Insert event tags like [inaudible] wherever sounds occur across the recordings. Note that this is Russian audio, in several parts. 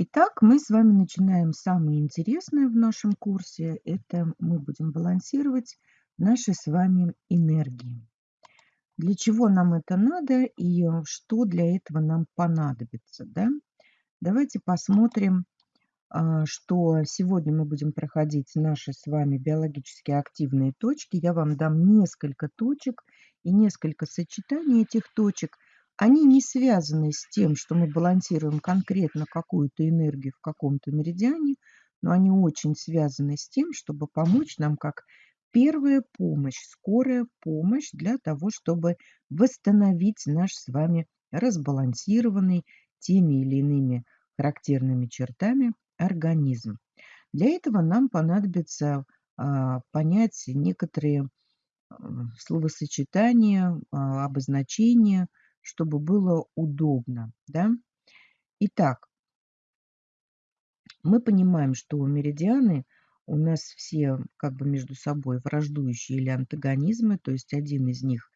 Итак, мы с вами начинаем самое интересное в нашем курсе. Это мы будем балансировать наши с вами энергии. Для чего нам это надо и что для этого нам понадобится. Да? Давайте посмотрим, а, что сегодня мы будем проходить наши с вами биологически активные точки. Я вам дам несколько точек и несколько сочетаний этих точек – они не связаны с тем, что мы балансируем конкретно какую-то энергию в каком-то меридиане, но они очень связаны с тем, чтобы помочь нам как первая помощь, скорая помощь для того, чтобы восстановить наш с вами разбалансированный теми или иными характерными чертами организм. Для этого нам понадобится а, понять некоторые а, словосочетания, а, обозначения, чтобы было удобно. Да? Итак, мы понимаем, что меридианы у нас все как бы между собой враждующие или антагонизмы, то есть один из них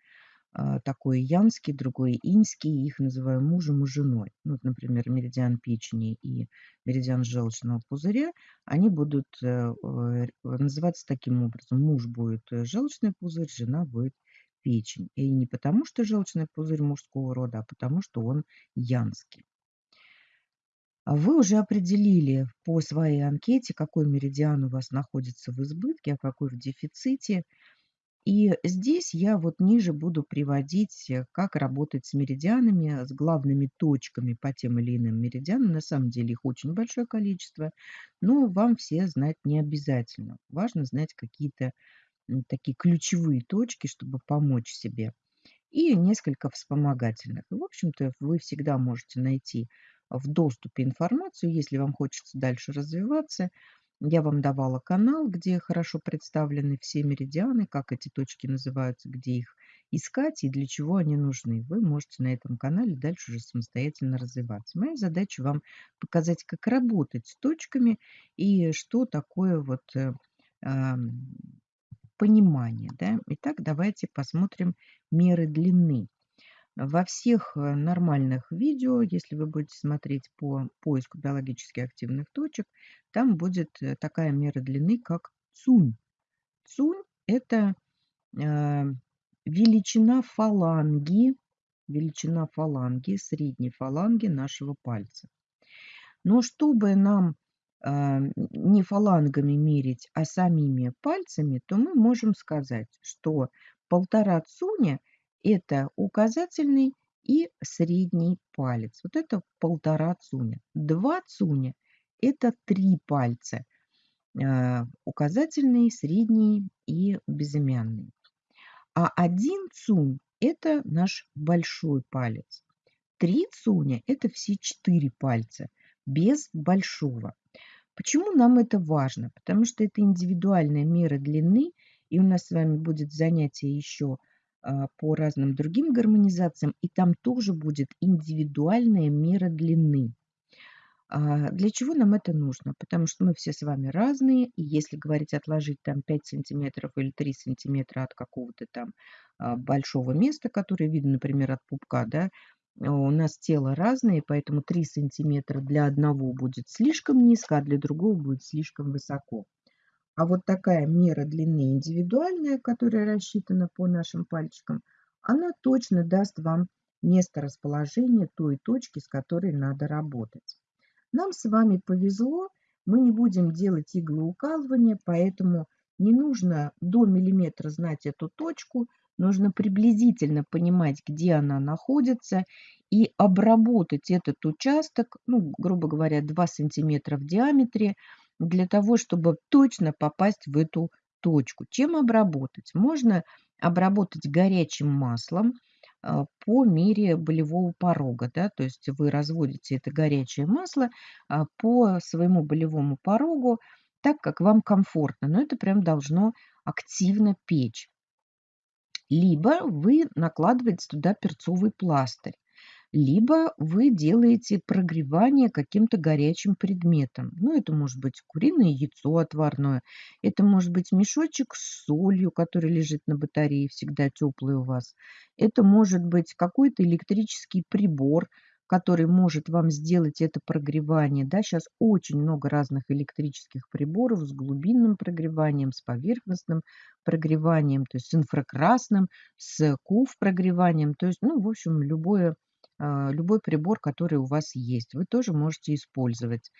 а, такой янский, другой инский, их называем мужем и женой. Ну, вот, например, меридиан печени и меридиан желчного пузыря, они будут э, э, называться таким образом. Муж будет э, желчный пузырь, жена будет печень. И не потому, что желчный пузырь мужского рода, а потому, что он янский. А вы уже определили по своей анкете, какой меридиан у вас находится в избытке, а какой в дефиците. И здесь я вот ниже буду приводить, э, как работать с меридианами, с главными точками по тем или иным меридианам. На самом деле их очень большое количество, но вам все знать не обязательно. Важно знать какие-то такие ключевые точки, чтобы помочь себе, и несколько вспомогательных. в общем-то, вы всегда можете найти в доступе информацию, если вам хочется дальше развиваться. Я вам давала канал, где хорошо представлены все меридианы, как эти точки называются, где их искать и для чего они нужны. Вы можете на этом канале дальше уже самостоятельно развиваться. Моя задача вам показать, как работать с точками и что такое вот э, понимание. Да? Итак, давайте посмотрим меры длины. Во всех э, нормальных видео, если вы будете смотреть по поиску биологически активных точек, там будет э, такая мера длины, как цунь. Цунь – это э, величина фаланги, величина фаланги, средней фаланги нашего пальца. Но чтобы нам не фалангами мерить, а самими пальцами, то мы можем сказать, что полтора цуня – это указательный и средний палец. Вот это полтора цуня. Два цуня – это три пальца. А, указательный, средний и безымянный. А один цунь – это наш большой палец. Три цуня – это все четыре пальца без большого. Почему нам это важно? Потому что это индивидуальная мера длины, и у нас с вами будет занятие еще а, по разным другим гармонизациям, и там тоже будет индивидуальная мера длины. А, для чего нам это нужно? Потому что мы все с вами разные, и если говорить отложить там 5 сантиметров или 3 сантиметра от какого-то там а, большого места, которое видно, например, от пупка, да, у нас тело разное, поэтому 3 сантиметра для одного будет слишком низко, а для другого будет слишком высоко. А вот такая мера длины индивидуальная, которая рассчитана по нашим пальчикам, она точно даст вам место расположения той точки, с которой надо работать. Нам с вами повезло, мы не будем делать иглоукалывания, поэтому не нужно до миллиметра знать эту точку – нужно приблизительно понимать, где она находится, и обработать этот участок, ну, грубо говоря, 2 сантиметра в диаметре, для того, чтобы точно попасть в эту точку. Чем обработать? Можно обработать горячим маслом а, по мере болевого порога. Да? То есть вы разводите это горячее масло а, по своему болевому порогу так, как вам комфортно. Но это прям должно активно печь либо вы накладываете туда перцовый пластырь, либо вы делаете прогревание каким-то горячим предметом. Ну, это может быть куриное яйцо отварное, это может быть мешочек с солью, который лежит на батарее, всегда теплый у вас. Это может быть какой-то электрический прибор, который может вам сделать это прогревание. Да, сейчас очень много разных электрических приборов с глубинным прогреванием, с поверхностным прогреванием, то есть с инфракрасным, с КУФ прогреванием. То есть, ну, в общем, любое, а, любой прибор, который у вас есть, вы тоже можете использовать.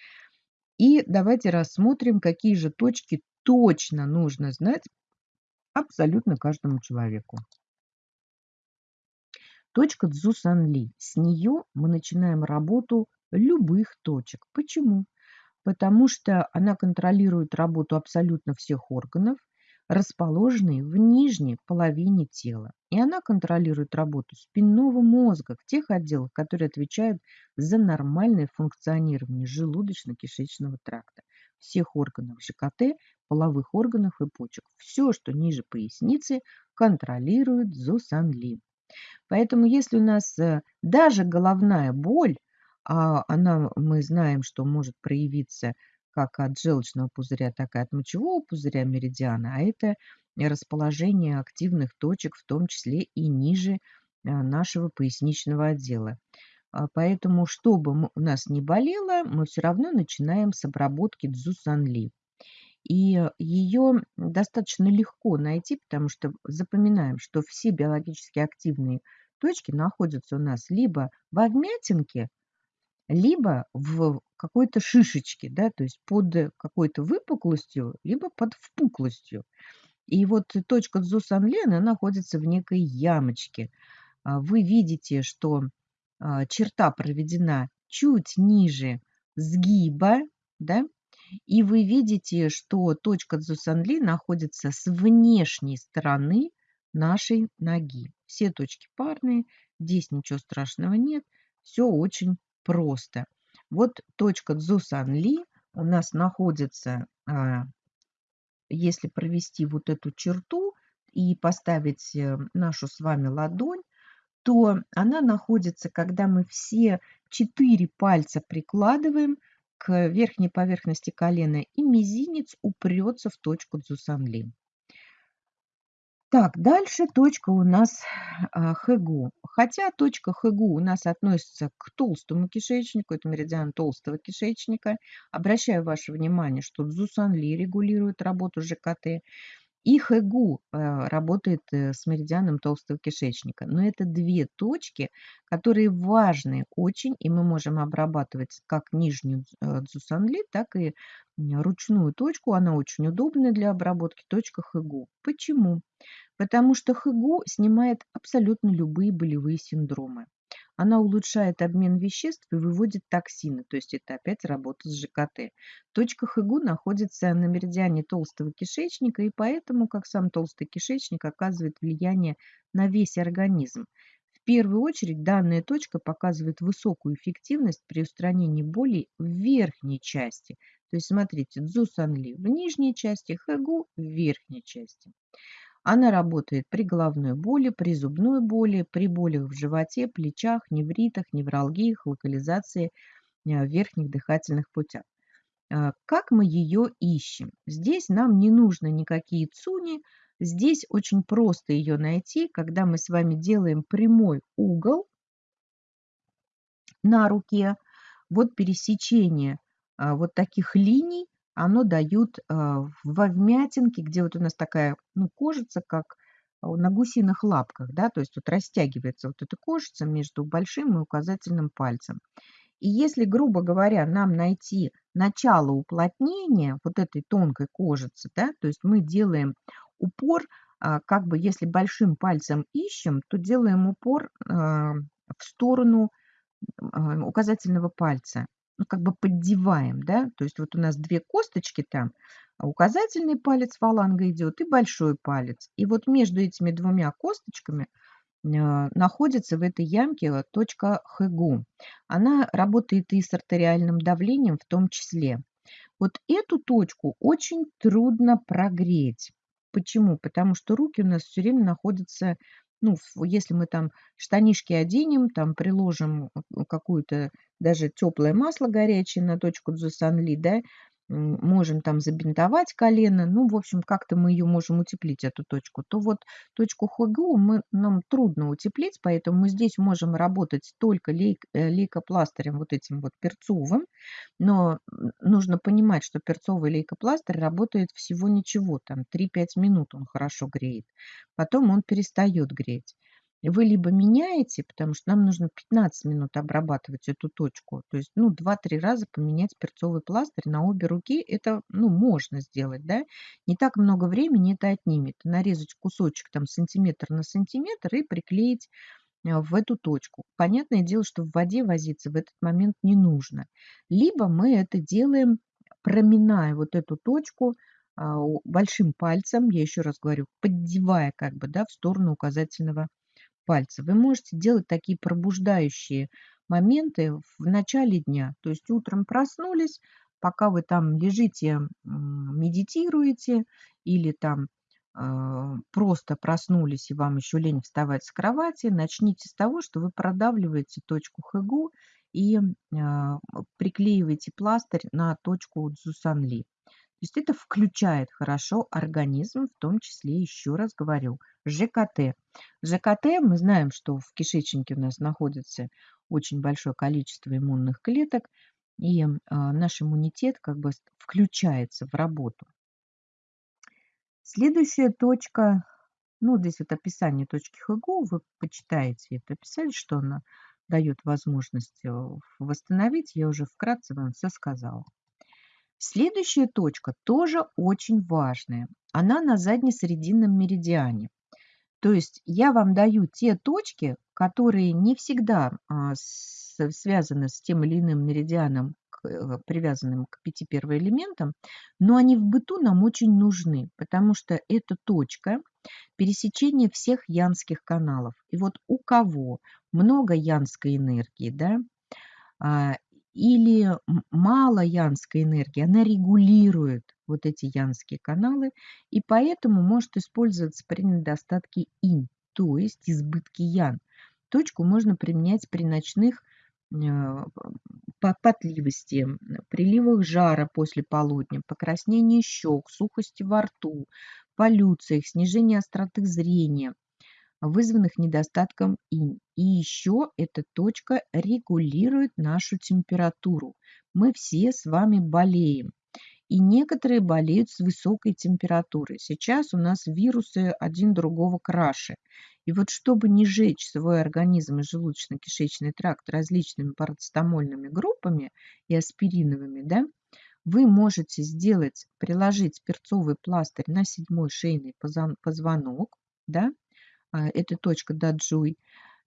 И давайте рассмотрим, какие же точки точно нужно знать абсолютно каждому человеку. Точка Цзусанли. С нее мы начинаем работу любых точек. Почему? Потому что она контролирует работу абсолютно всех органов, расположенные в нижней половине тела. И она контролирует работу спинного мозга в тех отделах, которые отвечают за нормальное функционирование желудочно-кишечного тракта, всех органов ЖКТ, половых органов и почек. Все, что ниже поясницы, контролирует Зусанли. Поэтому если у нас э, даже головная боль, а она, мы знаем, что может проявиться как от желчного пузыря, так и от мочевого пузыря меридиана, а это расположение активных точек, в том числе и ниже э, нашего поясничного отдела. А поэтому, чтобы у нас не болело, мы все равно начинаем с обработки дзусанли. И ее достаточно легко найти, потому что запоминаем, что все биологически активные точки находятся у нас либо во вмятинке, либо в какой-то шишечке, да, то есть под какой-то выпуклостью, либо под впуклостью. И вот точка Дзусанли, она находится в некой ямочке. А вы видите, что а, черта проведена чуть ниже сгиба, да, и вы видите, что точка Дзусанли находится с внешней стороны нашей ноги. Все точки парные, здесь ничего страшного нет, все очень просто. Вот точка Дзусанли у нас находится, а, если провести вот эту черту и поставить э, нашу с вами ладонь, то она находится, когда мы все четыре пальца прикладываем к верхней поверхности колена, и мизинец упрется в точку Дзусанли. Так, дальше точка у нас а, Хэгу. Хотя точка Хэгу у нас относится к толстому кишечнику, это меридиан толстого кишечника. Обращаю ваше внимание, что Дзусанли регулирует работу ЖКТ. И Хэгу э, работает э, с меридианом толстого кишечника. Но это две точки, которые важны очень, и мы можем обрабатывать как нижнюю э, дзусанли, так и ручную точку. Она очень удобная для обработки, точка Хэгу. Почему? Потому что Хэгу снимает абсолютно любые болевые синдромы. Она улучшает обмен веществ и выводит токсины, то есть это опять работа с ЖКТ. Точка ХГУ находится на меридиане толстого кишечника, и поэтому, как сам толстый кишечник, оказывает влияние на весь организм. В первую очередь данная точка показывает высокую эффективность при устранении боли в верхней части. То есть смотрите, Дзусанли в нижней части, Хэгу в верхней части. Она работает при головной боли, при зубной боли, при болях в животе, плечах, невритах, невралгиях, локализации э, верхних дыхательных путях. А, как мы ее ищем? Здесь нам не нужно никакие цуни, здесь очень просто ее найти, когда мы с вами делаем прямой угол на руке, вот пересечение а, вот таких линий оно дают а, во вмятинке, где вот у нас такая ну, кожица, как на гусиных лапках, да, то есть вот растягивается вот эта кожица между большим и указательным пальцем. И если, грубо говоря, нам найти начало уплотнения вот этой тонкой кожицы, да, то есть мы делаем упор, а, как бы если большим пальцем ищем, то делаем упор а, в сторону указательного пальца ну, как бы поддеваем, да, то есть вот у нас две косточки там, а указательный палец фаланга идет и большой палец. И вот между этими двумя косточками а, находится в этой ямке точка Хэгу. Она работает и с артериальным давлением в том числе. Вот эту точку очень трудно прогреть. Почему? Потому что руки у нас все время находятся ну, если мы там штанишки оденем, там приложим какую-то даже теплое масло горячее на точку дзусанли, да, можем там забинтовать колено, ну, в общем, как-то мы ее можем утеплить, эту точку, то вот точку ХГУ мы, нам трудно утеплить, поэтому мы здесь можем работать только лейк, э, лейкопластырем вот этим вот перцовым, но нужно понимать, что перцовый лейкопластырь работает всего ничего, там 3-5 минут он хорошо греет, потом он перестает греть вы либо меняете, потому что нам нужно 15 минут обрабатывать эту точку, то есть, ну, 2-3 раза поменять перцовый пластырь на обе руки, это, ну, можно сделать, да, не так много времени это отнимет. Нарезать кусочек там сантиметр на сантиметр и приклеить э, в эту точку. Понятное дело, что в воде возиться в этот момент не нужно. Либо мы это делаем, проминая вот эту точку а, большим пальцем, я еще раз говорю, поддевая как бы, да, в сторону указательного пальца. Вы можете делать такие пробуждающие моменты в начале дня. То есть утром проснулись, пока вы там лежите, медитируете или там э, просто проснулись и вам еще лень вставать с кровати, начните с того, что вы продавливаете точку хэгу и э, приклеиваете пластырь на точку дзусанли. Есть это включает хорошо организм, в том числе, еще раз говорю, ЖКТ. ЖКТ, мы знаем, что в кишечнике у нас находится очень большое количество иммунных клеток, и э, наш иммунитет как бы включается в работу. Следующая точка, ну, здесь вот описание точки ХГУ, вы почитаете это описание, что она дает возможность э, восстановить. Я уже вкратце вам все сказала. Следующая точка тоже очень важная. Она на заднесрединном меридиане. То есть я вам даю те точки, которые не всегда а, связаны с тем или иным меридианом, э, привязанным к пяти первоэлементам, но они в быту нам очень нужны, потому что это точка пересечения всех янских каналов. И вот у кого много янской энергии, да, а, или мало янской энергии, она регулирует вот эти янские каналы, и поэтому может использоваться при недостатке инь, то есть избытке ян. Точку можно применять при ночных э, потливости, приливах жара после полудня, покраснении щек, сухости во рту, полюциях, снижении остроты зрения, вызванных недостатком инь. И еще эта точка регулирует нашу температуру. Мы все с вами болеем. И некоторые болеют с высокой температурой. Сейчас у нас вирусы один другого краше. И вот чтобы не жечь свой организм и желудочно-кишечный тракт различными парацетамольными группами и аспириновыми, да, вы можете сделать, приложить перцовый пластырь на седьмой шейный позвонок, да, а, эта точка даджуй,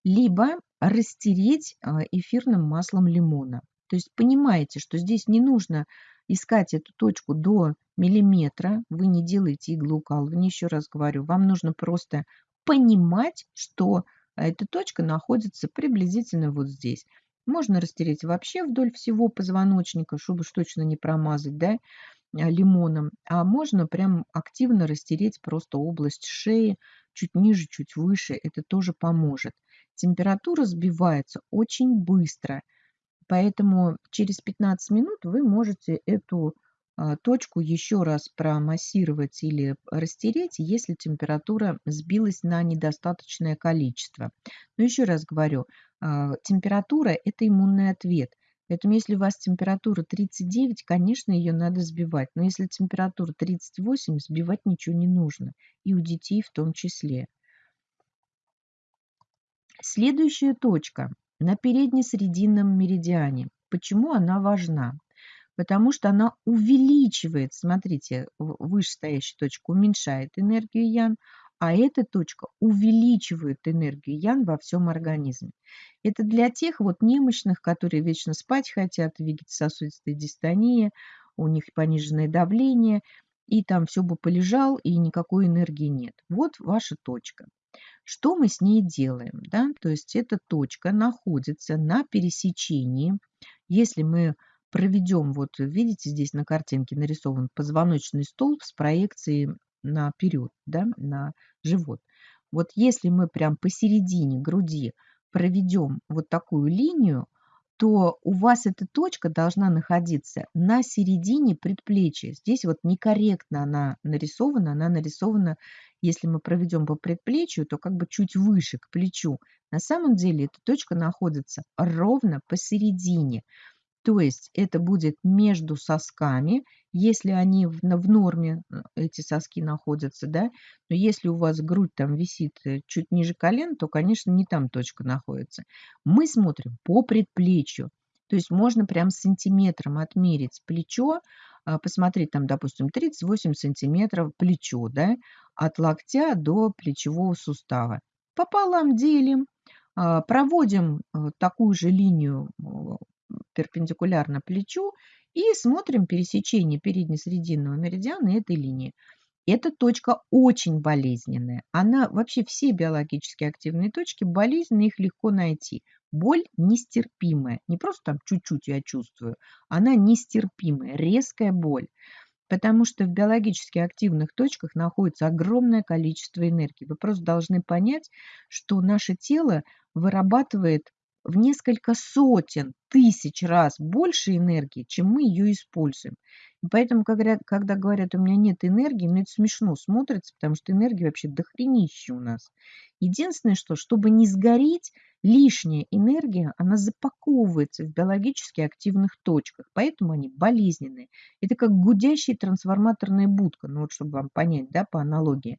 либо растереть а, эфирным маслом лимона. То есть понимаете, что здесь не нужно искать эту точку до миллиметра, вы не делаете иглоукалывание, еще раз говорю, вам нужно просто понимать, что эта точка находится приблизительно вот здесь. Можно растереть вообще вдоль всего позвоночника, чтобы уж точно не промазать, да, а, лимоном, а можно прям активно растереть просто область шеи, чуть ниже, чуть выше, это тоже поможет. Температура сбивается очень быстро, поэтому через 15 минут вы можете эту а, точку еще раз промассировать или растереть, если температура сбилась на недостаточное количество. Но еще раз говорю, а, температура – это иммунный ответ – Поэтому если у вас температура 39, конечно, ее надо сбивать. Но если температура 38, сбивать ничего не нужно. И у детей в том числе. Следующая точка на передне-срединном меридиане. Почему она важна? Потому что она увеличивает, смотрите, вышестоящая точка уменьшает энергию ян, а эта точка увеличивает энергию ян во всем организме. Это для тех вот немощных, которые вечно спать хотят, вегетососудистая дистония, у них пониженное давление, и там все бы полежал, и никакой энергии нет. Вот ваша точка. Что мы с ней делаем? Да? То есть эта точка находится на пересечении. Если мы проведем, вот видите, здесь на картинке нарисован позвоночный столб с проекцией наперед, да, на живот. Вот если мы прям посередине груди проведем вот такую линию, то у вас эта точка должна находиться на середине предплечья. Здесь вот некорректно она нарисована. Она нарисована, если мы проведем по предплечью, то как бы чуть выше, к плечу. На самом деле эта точка находится ровно посередине. То есть это будет между сосками, если они в, в норме, э, эти соски находятся, да, но если у вас грудь там висит э, чуть ниже колен, то, конечно, не там точка находится. Мы смотрим по предплечью, то есть можно прям сантиметром отмерить плечо, а, посмотреть там, допустим, 38 сантиметров плечо, да, от локтя до плечевого сустава. Пополам делим, а, проводим э, такую же линию перпендикулярно плечу и смотрим пересечение передне-срединного меридиана этой линии. Эта точка очень болезненная. Она вообще все биологически активные точки болезненные, их легко найти. Боль нестерпимая. Не просто там чуть-чуть я чувствую, она нестерпимая, резкая боль. Потому что в биологически активных точках находится огромное количество энергии. Вы просто должны понять, что наше тело вырабатывает в несколько сотен тысяч раз больше энергии, чем мы ее используем. И поэтому, когда, говорят, у меня нет энергии, ну это смешно смотрится, потому что энергии вообще дохренища у нас. Единственное, что, чтобы не сгореть, лишняя энергия, она запаковывается в биологически активных точках, поэтому они болезненные. Это как гудящая трансформаторная будка, ну вот чтобы вам понять, да, по аналогии.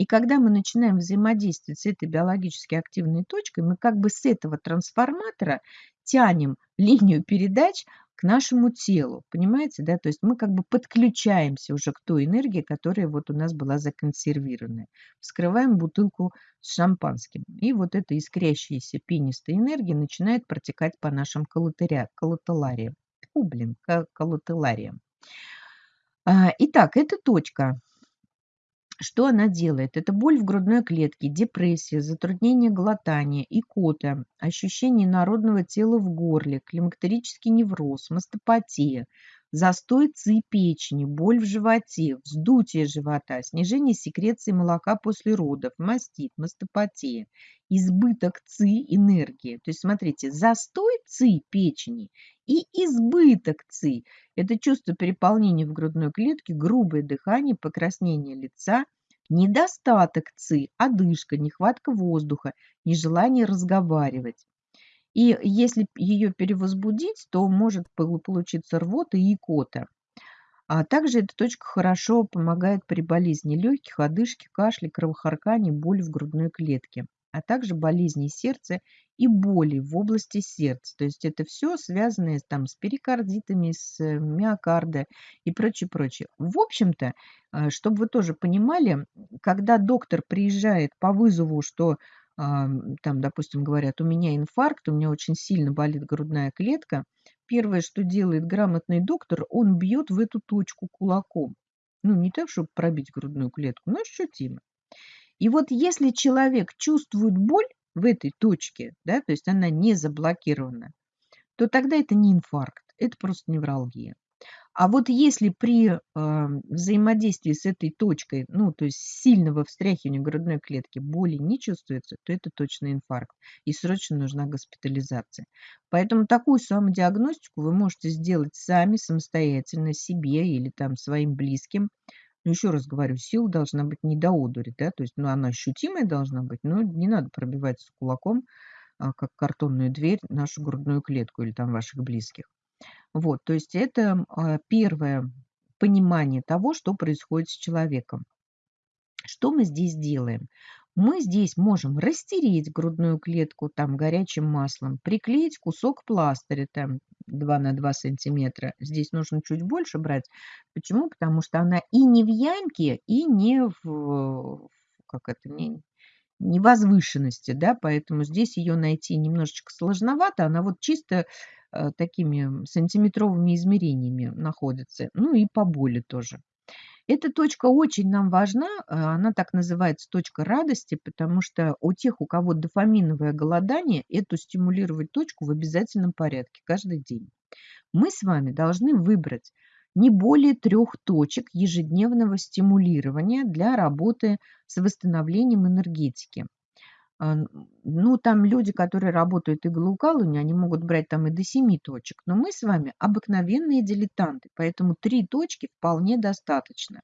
И когда мы начинаем взаимодействовать с этой биологически активной точкой, мы как бы с этого трансформатора тянем [laughs] линию передач к нашему телу, понимаете, да, то есть мы как бы подключаемся уже к той энергии, которая вот у нас была законсервированная. Вскрываем бутылку с шампанским, и вот эта искрящаяся пенистая энергия начинает протекать по нашим коллателариям. Фу, блин, коллателариям. А, итак, эта точка что она делает? Это боль в грудной клетке, депрессия, затруднение глотания, икота, ощущение народного тела в горле, климактерический невроз, мастопатия, застой ЦИ печени, боль в животе, вздутие живота, снижение секреции молока после родов, мастит, мастопатия, избыток ЦИ энергии. То есть смотрите, застой ЦИ печени и избыток ЦИ – это чувство переполнения в грудной клетке, грубое дыхание, покраснение лица, недостаток ЦИ, одышка, нехватка воздуха, нежелание разговаривать. И если ее перевозбудить, то может получиться рвота и икота. А также эта точка хорошо помогает при болезни легких, одышке, кашле, кровохаркании, боли в грудной клетке, а также болезни сердца и боли в области сердца. То есть это все связанное там, с перикардитами, с э, миокарда и прочее, прочее. В общем-то, э, чтобы вы тоже понимали, когда доктор приезжает по вызову, что там, допустим, говорят, у меня инфаркт, у меня очень сильно болит грудная клетка, первое, что делает грамотный доктор, он бьет в эту точку кулаком. Ну, не так, чтобы пробить грудную клетку, но ощутимо. И вот если человек чувствует боль в этой точке, да, то есть она не заблокирована, то тогда это не инфаркт, это просто невралгия. А вот если при э, взаимодействии с этой точкой, ну, то есть сильного встряхивания грудной клетки боли не чувствуется, то это точно инфаркт. И срочно нужна госпитализация. Поэтому такую самодиагностику вы можете сделать сами, самостоятельно, себе или там своим близким. Но еще раз говорю, сила должна быть не до одури, да, то есть ну, она ощутимая должна быть, но не надо пробивать с кулаком, а, как картонную дверь, нашу грудную клетку или там ваших близких. Вот, то есть это а, первое понимание того, что происходит с человеком. Что мы здесь делаем? Мы здесь можем растереть грудную клетку там горячим маслом, приклеить кусок пластыря там 2 на 2 сантиметра. Здесь нужно чуть больше брать. Почему? Потому что она и не в ямке, и не в, как это, не, не возвышенности, да, поэтому здесь ее найти немножечко сложновато. Она вот чисто Э, такими сантиметровыми измерениями находится, ну и по боли тоже. Эта точка очень нам важна, э, она так называется точка радости, потому что у тех, у кого дофаминовое голодание, эту стимулировать точку в обязательном порядке каждый день. Мы с вами должны выбрать не более трех точек ежедневного стимулирования для работы с восстановлением энергетики. А, ну, там люди, которые работают иглоукалывание, они могут брать там и до 7 точек. Но мы с вами обыкновенные дилетанты, поэтому 3 точки вполне достаточно.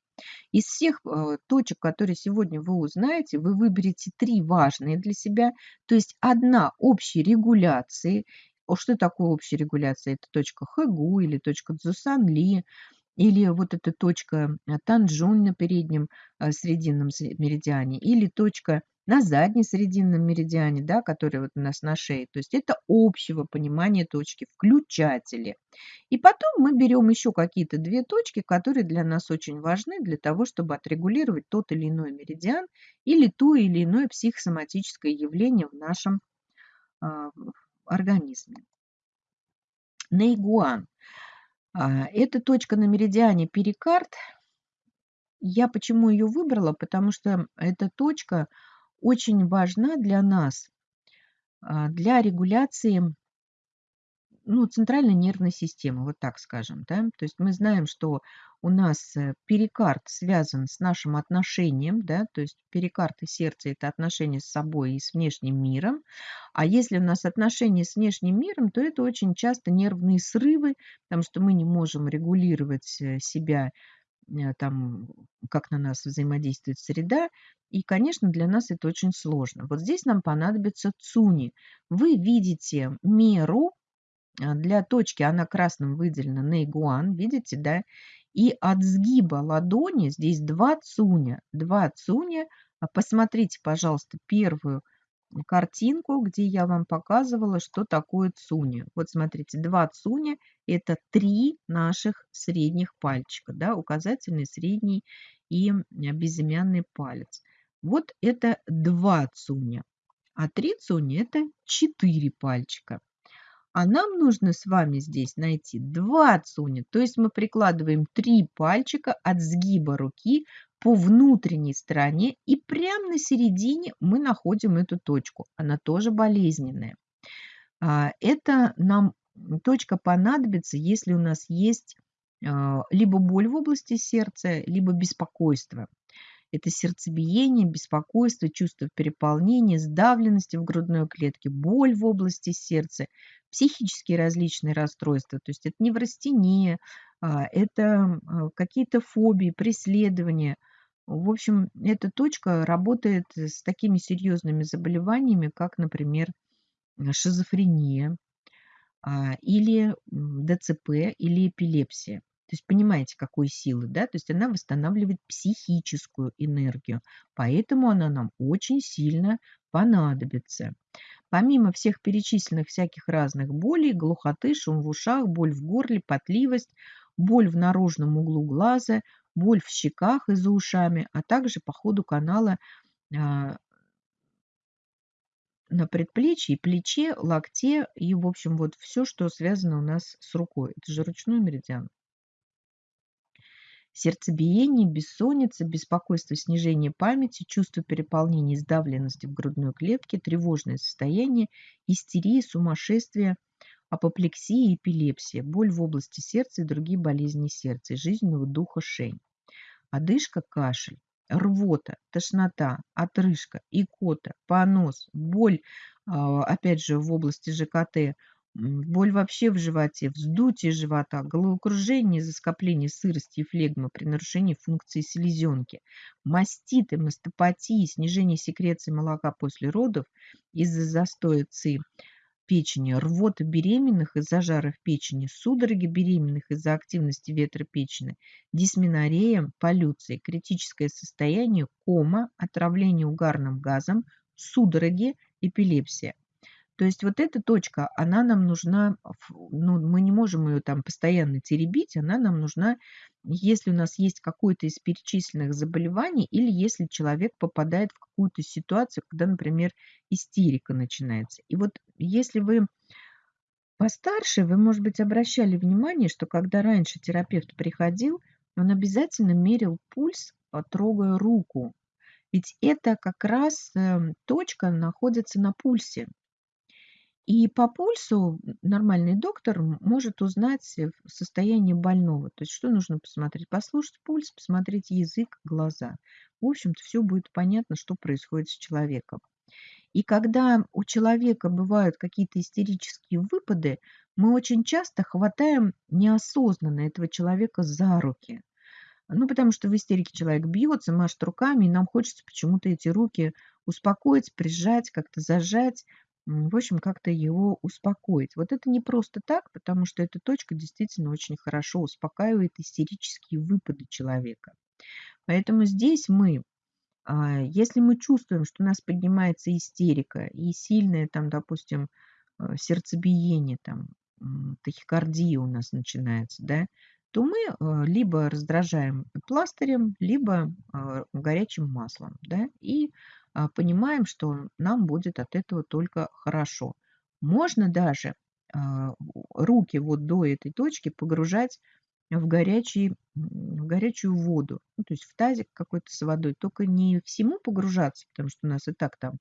Из всех э, точек, которые сегодня вы узнаете, вы выберете 3 важные для себя. То есть одна общей регуляции. Что такое общая регуляция? Это точка Хэгу или точка Цзусанли, или вот эта точка э, Танжун на переднем э, срединном меридиане, или точка на задне-срединном меридиане, да, который вот у нас на шее. То есть это общего понимания точки, включатели. И потом мы берем еще какие-то две точки, которые для нас очень важны для того, чтобы отрегулировать тот или иной меридиан или то или иное психосоматическое явление в нашем э, организме. Нейгуан. А, эта точка на меридиане перикард. Я почему ее выбрала? Потому что эта точка очень важна для нас, а, для регуляции ну, центральной нервной системы, вот так скажем. Да? То есть мы знаем, что у нас э, перикард связан с нашим отношением, да? то есть перикард и сердце – это отношения с собой и с внешним миром. А если у нас отношения с внешним миром, то это очень часто нервные срывы, потому что мы не можем регулировать э, себя Э, там, как на нас взаимодействует среда. И, конечно, для нас это очень сложно. Вот здесь нам понадобится цуни. Вы видите меру для точки, она красным выделена на игуан, видите, да? И от сгиба ладони здесь два цуня. Два цуня. А посмотрите, пожалуйста, первую картинку, где я вам показывала, что такое цуни. Вот смотрите, два цуня – это три наших средних пальчика, да, указательный, средний и безымянный палец. Вот это два цуня, а три цуня – это четыре пальчика. А нам нужно с вами здесь найти два цуня, то есть мы прикладываем три пальчика от сгиба руки по внутренней стороне и прямо на середине мы находим эту точку. Она тоже болезненная. А, это нам точка понадобится, если у нас есть а, либо боль в области сердца, либо беспокойство. Это сердцебиение, беспокойство, чувство переполнения, сдавленности в грудной клетке, боль в области сердца, психические различные расстройства. То есть это неврастения, а, это какие-то фобии, преследования. В общем, эта точка работает с такими серьезными заболеваниями, как, например, шизофрения а, или ДЦП или эпилепсия. То есть понимаете, какой силы, да? То есть она восстанавливает психическую энергию, поэтому она нам очень сильно понадобится. Помимо всех перечисленных всяких разных болей, глухоты, шум в ушах, боль в горле, потливость, боль в наружном углу глаза, боль в щеках и за ушами, а также по ходу канала а, на предплечье, плече, локте и, в общем, вот все, что связано у нас с рукой. Это же ручной меридиан. Сердцебиение, бессонница, беспокойство, снижение памяти, чувство переполнения сдавленности в грудной клетке, тревожное состояние, истерия, сумасшествие, апоплексия, эпилепсия, боль в области сердца и другие болезни сердца и жизненного духа шень. Одышка, кашель, рвота, тошнота, отрыжка, икота, понос, боль, а, опять же, в области ЖКТ, боль вообще в животе, вздутие живота, головокружение из-за скопления сырости и флегмы при нарушении функции селезенки, маститы, мастопатии, снижение секреции молока после родов из-за застоя ЦИ, печени, рвота беременных из-за жара в печени, судороги беременных из-за активности ветра печени, дисменорея, полюция, критическое состояние, кома, отравление угарным газом, судороги, эпилепсия. То есть вот эта точка, она нам нужна, ну, мы не можем ее там постоянно теребить, она нам нужна, если у нас есть какое-то из перечисленных заболеваний или если человек попадает в какую-то ситуацию, когда, например, истерика начинается. И вот если вы постарше, вы, может быть, обращали внимание, что когда раньше терапевт приходил, он обязательно мерил пульс, а, трогая руку. Ведь это как раз эм, точка находится на пульсе. И по пульсу нормальный доктор может узнать э, состояние больного. То есть что нужно посмотреть? Послушать пульс, посмотреть язык, глаза. В общем-то, все будет понятно, что происходит с человеком. И когда у человека бывают какие-то истерические выпады, мы очень часто хватаем неосознанно этого человека за руки. Ну, потому что в истерике человек бьется, машет руками, и нам хочется почему-то эти руки успокоить, прижать, как-то зажать, в общем, как-то его успокоить. Вот это не просто так, потому что эта точка действительно очень хорошо успокаивает истерические выпады человека. Поэтому здесь мы, а, если мы чувствуем, что у нас поднимается истерика и сильное там, допустим, э, сердцебиение, там, тахикардия у нас начинается, да, то мы э, либо раздражаем пластырем, либо э, горячим маслом, да, и понимаем, что нам будет от этого только хорошо. Можно даже а, руки вот до этой точки погружать в, горячий, в горячую воду, ну, то есть в тазик какой-то с водой, только не всему погружаться, потому что у нас и так там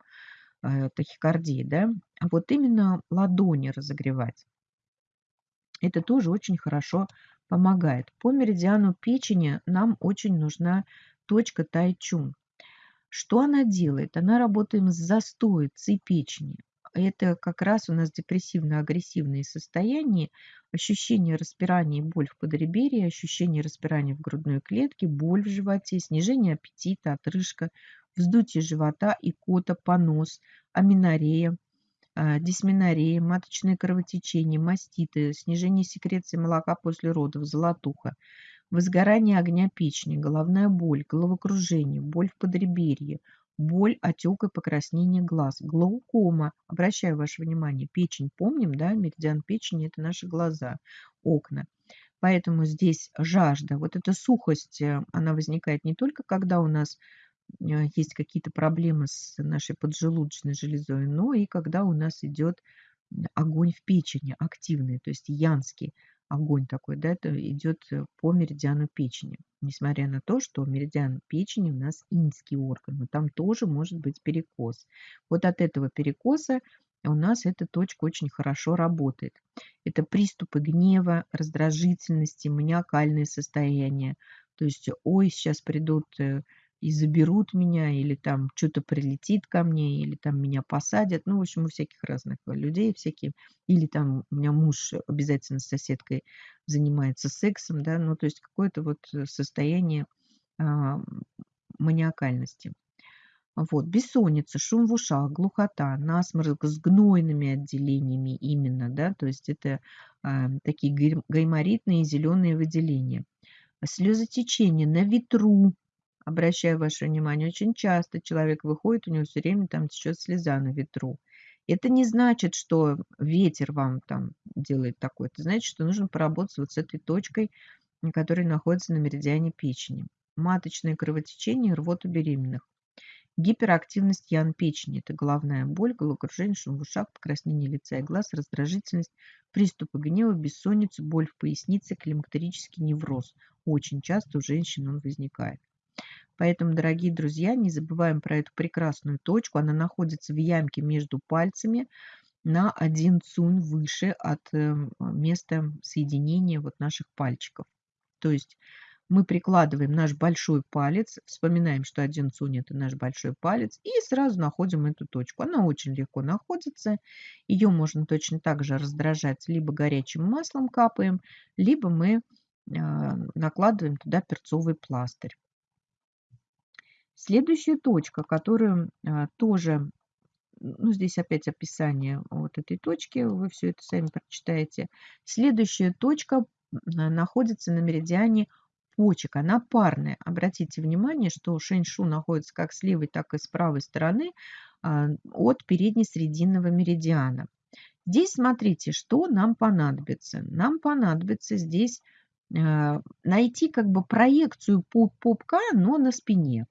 э, тахикардия, да, а вот именно ладони разогревать. Это тоже очень хорошо помогает. По меридиану печени нам очень нужна точка тайчун. Что она делает? Она работает с застоицей печени. Это как раз у нас депрессивно-агрессивные состояния, ощущение распирания и боль в подреберье, ощущение распирания в грудной клетке, боль в животе, снижение аппетита, отрыжка, вздутие живота, икота, понос, аминорея, а, дисменорея, маточное кровотечение, маститы, снижение секреции молока после родов, золотуха, возгорание огня печени, головная боль, головокружение, боль в подреберье, боль, отек и покраснение глаз, глаукома. Обращаю ваше внимание, печень, помним, да, меридиан печени – это наши глаза, окна. Поэтому здесь жажда, вот эта сухость, э, она возникает не только когда у нас э, есть какие-то проблемы с нашей поджелудочной железой, но и когда у нас идет огонь в печени активный, то есть янский огонь такой, да, это идет э, по меридиану печени. Несмотря на то, что меридиан печени у нас инский орган, но там тоже может быть перекос. Вот от этого перекоса у нас эта точка очень хорошо работает. Это приступы гнева, раздражительности, маниакальные состояния. То есть, ой, сейчас придут э, и заберут меня, или там что-то прилетит ко мне, или там меня посадят. Ну, в общем, у всяких разных людей всякие. Или там у меня муж обязательно с соседкой занимается сексом, да, ну, то есть какое-то вот состояние а, маниакальности. Вот, бессонница, шум в ушах, глухота, насморк с гнойными отделениями именно, да, то есть это а, такие гайморитные зеленые выделения. Слезотечение на ветру, Обращаю ваше внимание, очень часто человек выходит, у него все время там течет слеза на ветру. Это не значит, что ветер вам там делает такое. Это значит, что нужно поработать вот с этой точкой, которая находится на меридиане печени. Маточное кровотечение, рвота беременных. Гиперактивность ян печени – это головная боль, головокружение, шум в ушах, покраснение лица и глаз, раздражительность, приступы гнева, бессонница, боль в пояснице, климактерический невроз. Очень часто у женщин он возникает. Поэтому, дорогие друзья, не забываем про эту прекрасную точку. Она находится в ямке между пальцами на один цунь выше от эм, места соединения вот наших пальчиков. То есть мы прикладываем наш большой палец, вспоминаем, что один цунь – это наш большой палец, и сразу находим эту точку. Она очень легко находится. Ее можно точно так же раздражать, либо горячим маслом капаем, либо мы а, накладываем туда перцовый пластырь. Следующая точка, которую а, тоже, ну здесь опять описание вот этой точки, вы все это сами прочитаете. Следующая точка находится на меридиане почек, она парная. Обратите внимание, что шэньшу находится как с левой, так и с правой стороны а, от передне-срединного меридиана. Здесь смотрите, что нам понадобится. Нам понадобится здесь а, найти как бы проекцию пупка, но на спине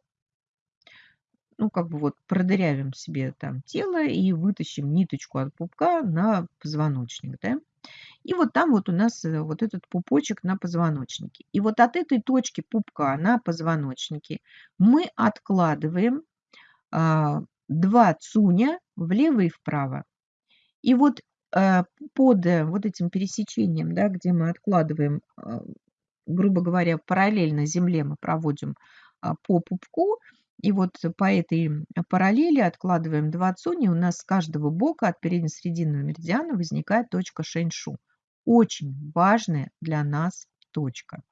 ну, как бы вот продырявим себе там тело и вытащим ниточку от пупка на позвоночник, да. И вот там вот у нас э, вот этот пупочек на позвоночнике. И вот от этой точки пупка на позвоночнике мы откладываем а, два цуня влево и вправо. И вот а, под э, вот этим пересечением, да, где мы откладываем, а, грубо говоря, параллельно земле мы проводим а, по пупку, И вот по этой параллели откладываем 2 цуни, у нас с каждого бока от передне-срединного меридиана возникает точка шэньшу. Очень важная для нас точка.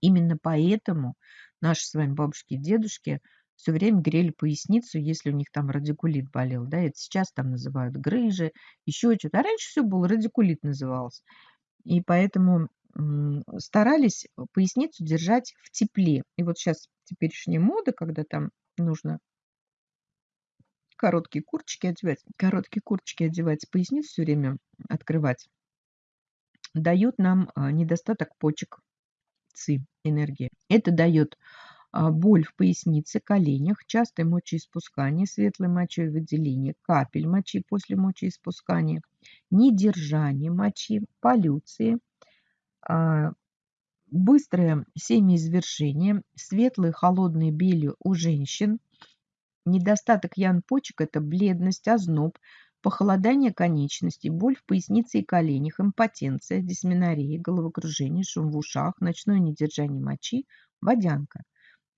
Именно поэтому наши с вами бабушки и дедушки все время грели поясницу, если у них там радикулит болел. Да, это сейчас там называют грыжи, еще что-то. А раньше все было, радикулит назывался. И поэтому старались поясницу держать в тепле. И вот сейчас теперешняя мода, когда там нужно короткие курточки одевать, короткие курточки одевать, поясницу все время открывать, дают нам а, недостаток почек ци, энергии. Это дает а, боль в пояснице, коленях, частое мочеиспускание, светлое мочевыделение, капель мочи после мочеиспускания, недержание мочи, полюции, а, быстрое семяизвержение, светлые холодные бели у женщин, недостаток ян почек – это бледность, озноб, похолодание конечностей, боль в пояснице и коленях, импотенция, дисменория, головокружение, шум в ушах, ночное недержание мочи, водянка.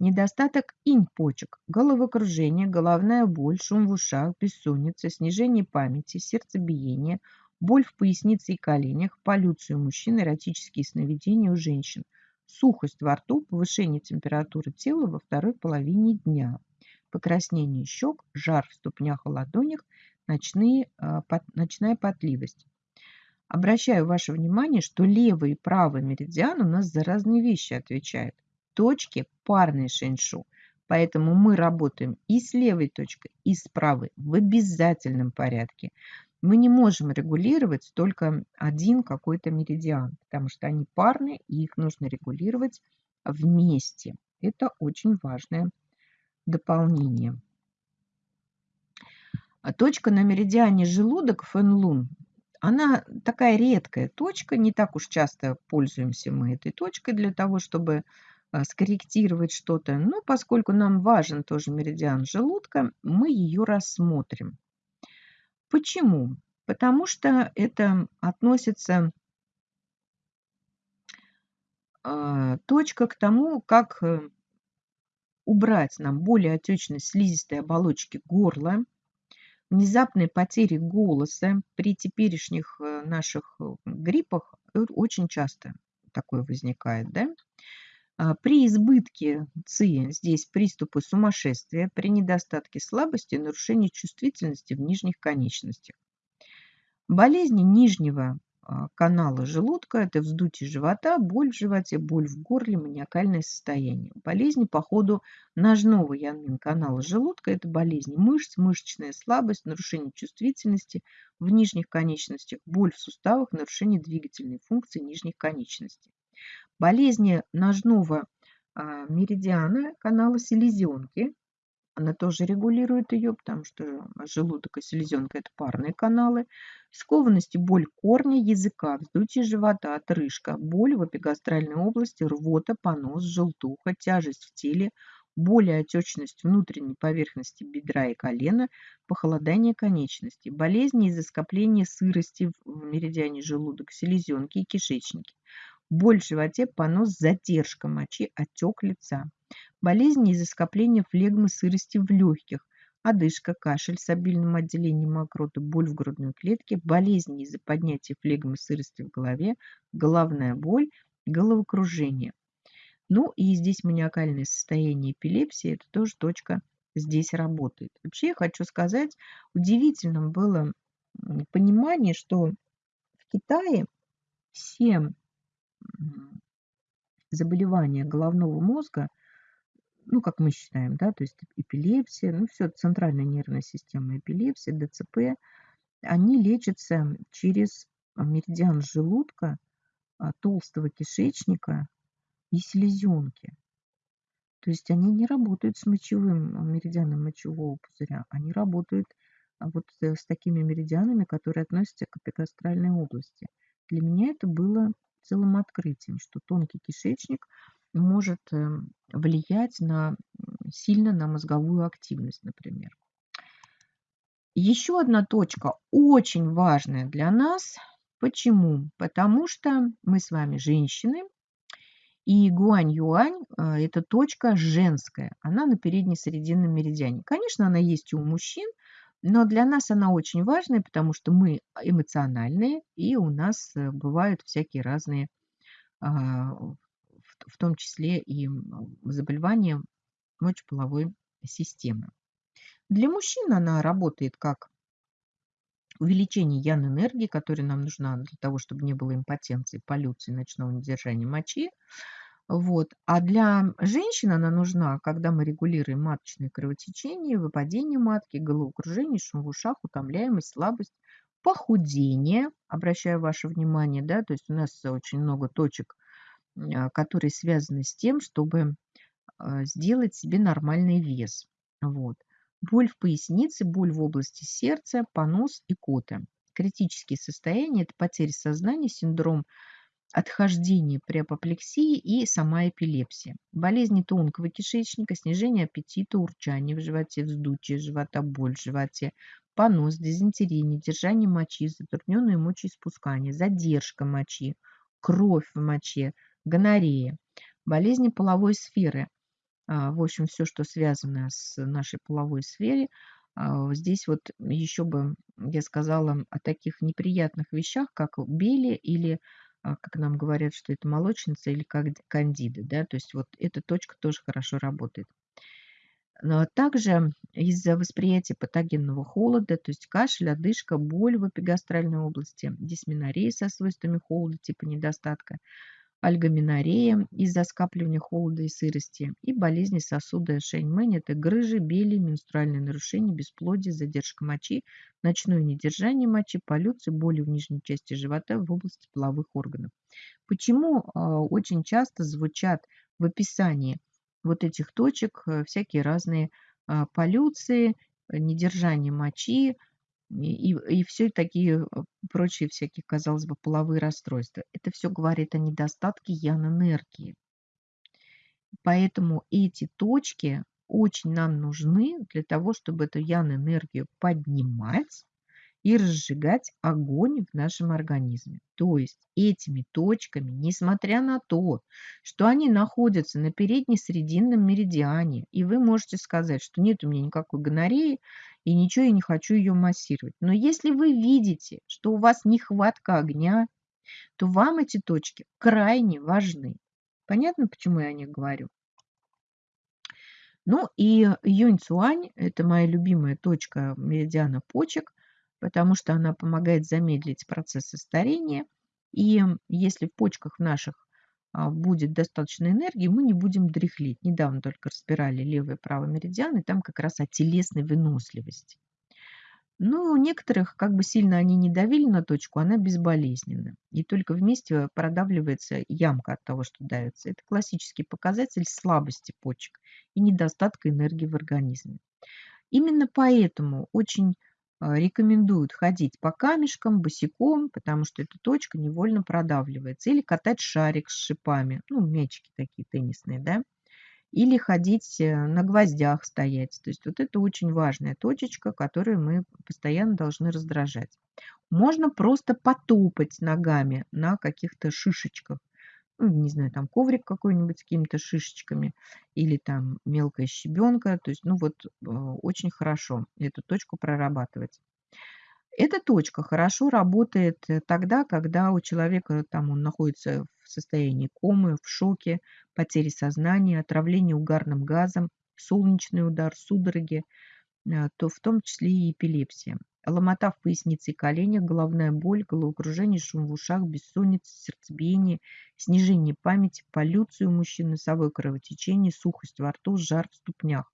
Недостаток инь-почек, головокружение, головная боль, шум в ушах, бессонница, снижение памяти, сердцебиение, боль в пояснице и коленях, полюцию мужчин, эротические сновидения у женщин, сухость во рту, повышение температуры тела во второй половине дня, покраснение щек, жар в ступнях и ладонях, ночные, а, ночная потливость. Обращаю ваше внимание, что левый и правый меридиан у нас за разные вещи отвечают точки парной шэньшу. Поэтому мы работаем и с левой точкой, и с правой в обязательном порядке. Мы не можем регулировать только один какой-то меридиан, потому что они парные, и их нужно регулировать вместе. Это очень важное дополнение. А точка на меридиане желудок Фэнлун, она такая редкая точка, не так уж часто пользуемся мы этой точкой для того, чтобы а, скорректировать что-то. Но поскольку нам важен тоже меридиан желудка, мы ее рассмотрим. Почему? Потому что это относится э, точка к тому, как э, убрать нам более отечность слизистой оболочки горла, внезапные потери голоса при теперешних э, наших гриппах очень часто такое возникает, да? А, при избытке ЦИ здесь приступы сумасшествия, при недостатке слабости нарушение чувствительности в нижних конечностях. Болезни нижнего а, канала желудка – это вздутие живота, боль в животе, боль в горле, маниакальное состояние. Болезни по ходу ножного янмин канала желудка – это болезни мышц, мышечная слабость, нарушение чувствительности в нижних конечностях, боль в суставах, нарушение двигательной функции нижних конечностей болезни ножного а, меридиана канала селезенки. Она тоже регулирует ее, потому что желудок и селезенка – это парные каналы. Скованность и боль корня, языка, вздутие живота, отрыжка, боль в эпигастральной области, рвота, понос, желтуха, тяжесть в теле, боль и отечность внутренней поверхности бедра и колена, похолодание конечностей, болезни из-за скопления сырости в меридиане желудок, селезенки и кишечники, боль в животе, понос, задержка мочи, отек лица. Болезни из-за скопления флегмы сырости в легких, одышка, кашель с обильным отделением мокроты, боль в грудной клетке, болезни из-за поднятия флегмы сырости в голове, головная боль, головокружение. Ну и здесь маниакальное состояние эпилепсии, это тоже точка здесь работает. Вообще я хочу сказать, удивительным было понимание, что в Китае все заболевания головного мозга, ну, как мы считаем, да, то есть эпилепсия, ну, все, центральная нервная система, эпилепсия, ДЦП, они лечатся через меридиан желудка, а, толстого кишечника и селезенки. То есть они не работают с мочевым меридианом мочевого пузыря, они работают а, вот э, с такими меридианами, которые относятся к эпигастральной области. Для меня это было целым открытием, что тонкий кишечник может эм, влиять на, сильно на мозговую активность, например. Еще одна точка очень важная для нас. Почему? Потому что мы с вами женщины, И гуань-юань а, – это точка женская, она на передне-срединном меридиане. Конечно, она есть и у мужчин, но для нас она очень важная, потому что мы эмоциональные, и у нас э, бывают всякие разные, а, в том числе и заболевания мочеполовой системы. Для мужчин она работает как увеличение ян-энергии, которая нам нужна для того, чтобы не было импотенции, полюции, ночного недержания мочи. Вот. А для женщин она нужна, когда мы регулируем маточное кровотечение, выпадение матки, головокружение, шум в ушах, утомляемость, слабость, похудение. Обращаю ваше внимание, да, то есть у нас очень много точек, а, которые связаны с тем, чтобы а, сделать себе нормальный вес. Вот. Боль в пояснице, боль в области сердца, понос и кота. Критические состояния – это потеря сознания, синдром отхождения при апоплексии и сама эпилепсия. Болезни тонкого кишечника, снижение аппетита, урчание в животе, вздутие живота, боль в животе, понос, дизентерия, недержание мочи, затрудненное мочеиспускание, задержка мочи, кровь в моче, гонорея. Болезни половой сферы – а, в общем, все, что связано с нашей половой сфере. А, здесь вот еще бы я сказала о таких неприятных вещах, как бели или, как нам говорят, что это молочница или как кандида. Да? То есть вот эта точка тоже хорошо работает. Но также из-за восприятия патогенного холода, то есть кашель, одышка, боль в эпигастральной области, дисменорея со свойствами холода типа недостатка, альгоминорея из-за скапливания холода и сырости и болезни сосуда Шэньмэнь – это грыжи, бели, менструальные нарушения, бесплодие, задержка мочи, ночное недержание мочи, полюции, боли в нижней части живота в области половых органов. Почему э, очень часто звучат в описании вот этих точек э, всякие разные э, полюции, недержание мочи, и, и все такие э, прочие всякие, казалось бы, половые расстройства. Это все говорит о недостатке ян-энергии. Поэтому эти точки очень нам нужны для того, чтобы эту ян-энергию поднимать и разжигать огонь в нашем организме. То есть этими точками, несмотря на то, что они находятся на передне-срединном меридиане, и вы можете сказать, что нет у меня никакой гонореи, и ничего я не хочу ее массировать. Но если вы видите, что у вас нехватка огня, то вам эти точки крайне важны. Понятно, почему я о них говорю? Ну и Юнь-Цуань – это моя любимая точка меридиана почек, потому что она помогает замедлить процессы старения. И если в почках наших а, будет достаточно энергии, мы не будем дряхлеть. Недавно только разбирали левый и правый меридиан, и там как раз о телесной выносливости. Но у некоторых, как бы сильно они не давили на точку, она безболезненна. И только вместе продавливается ямка от того, что давится. Это классический показатель слабости почек и недостатка энергии в организме. Именно поэтому очень рекомендуют ходить по камешкам босиком, потому что эта точка невольно продавливается. Или катать шарик с шипами, ну, мячики такие теннисные, да. Или ходить э, на гвоздях стоять. То есть вот это очень важная точечка, которую мы постоянно должны раздражать. Можно просто потопать ногами на каких-то шишечках ну, не знаю, там коврик какой-нибудь с какими-то шишечками или там мелкая щебенка. То есть, ну вот, э, очень хорошо эту точку прорабатывать. Эта точка хорошо работает э, тогда, когда у человека там он находится в состоянии комы, в шоке, потери сознания, отравления угарным газом, солнечный удар, судороги, э, то в том числе и эпилепсия. Ломота в пояснице и коленях, головная боль, головокружение, шум в ушах, бессонница, сердцебиение, снижение памяти, полюцию у мужчин, носовое кровотечение, сухость во рту, жар в ступнях,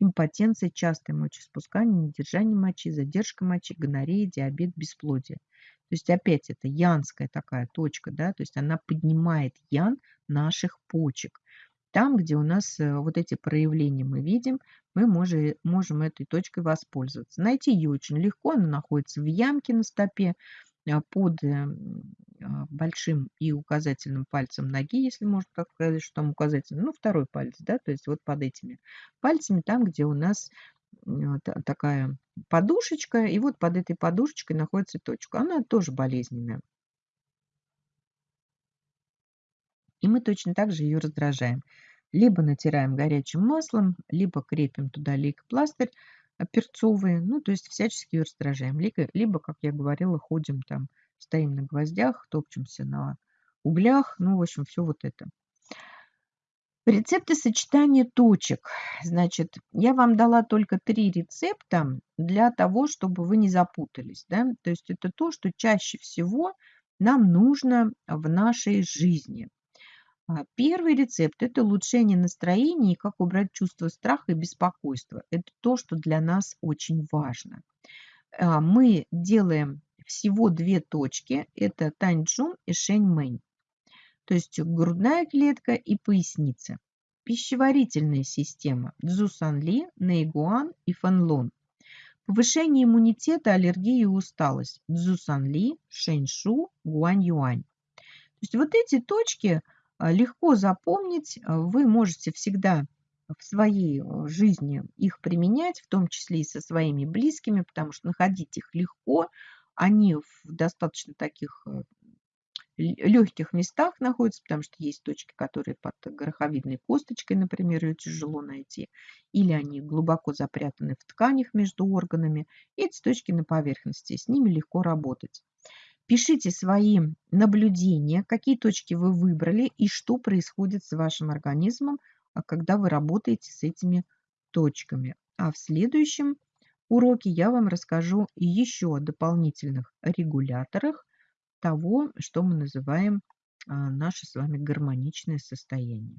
импотенция, частое мочеиспускание, недержание мочи, задержка мочи, гонорея, диабет, бесплодие. То есть опять это янская такая точка, да, то есть она поднимает ян наших почек. Там, где у нас э, вот эти проявления мы видим, мы можем, можем этой точкой воспользоваться. Найти ее очень легко, она находится в ямке на стопе а, под э, а, большим и указательным пальцем ноги, если можно так сказать, что там указательный, ну, второй палец, да, то есть вот под этими пальцами, там, где у нас такая подушечка, и вот под этой подушечкой находится точка. Она тоже болезненная. Мы точно так же ее раздражаем. Либо натираем горячим маслом, либо крепим туда лейкопластырь э, перцовый, ну, то есть всячески ее раздражаем. Либо, либо, как я говорила, ходим там, стоим на гвоздях, топчемся на углях, ну, в общем, все вот это. Рецепты сочетания точек. Значит, я вам дала только три рецепта для того, чтобы вы не запутались. Да? То есть это то, что чаще всего нам нужно в нашей жизни. А, первый рецепт– это улучшение настроения и как убрать чувство страха и беспокойства. Это то, что для нас очень важно. А, мы делаем всего две точки. Это Таньчжун и Шэньмэнь то есть грудная клетка и поясница. Пищеварительная система Цзусанли, Нейгуан и Фанлон. Повышение иммунитета, аллергии и усталость Цзусанли, Шэньшу, Гуань-Юань. То есть вот эти точки легко запомнить, а, вы можете всегда в своей а, жизни их применять, в том числе и со своими близкими, потому что находить их легко, они в достаточно таких легких местах находятся, потому что есть точки, которые под гороховидной косточкой, например, ее тяжело найти, или они глубоко запрятаны в тканях между органами. Эти точки на поверхности, с ними легко работать. Пишите свои наблюдения, какие точки вы выбрали и что происходит с вашим организмом, а когда вы работаете с этими точками. А в следующем уроке я вам расскажу еще о дополнительных регуляторах, того, что мы называем а, наше с вами гармоничное состояние.